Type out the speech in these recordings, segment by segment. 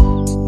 嗯。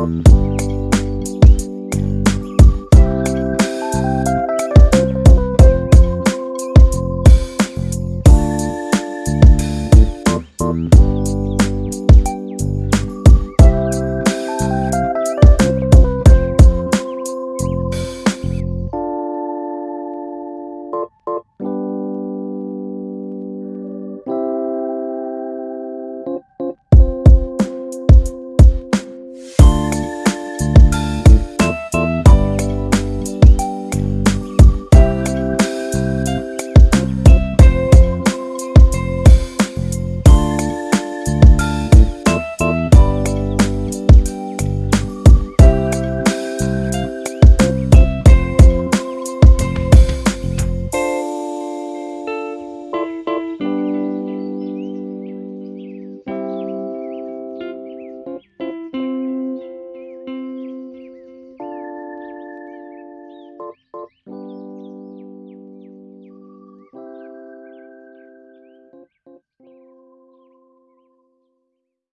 Thank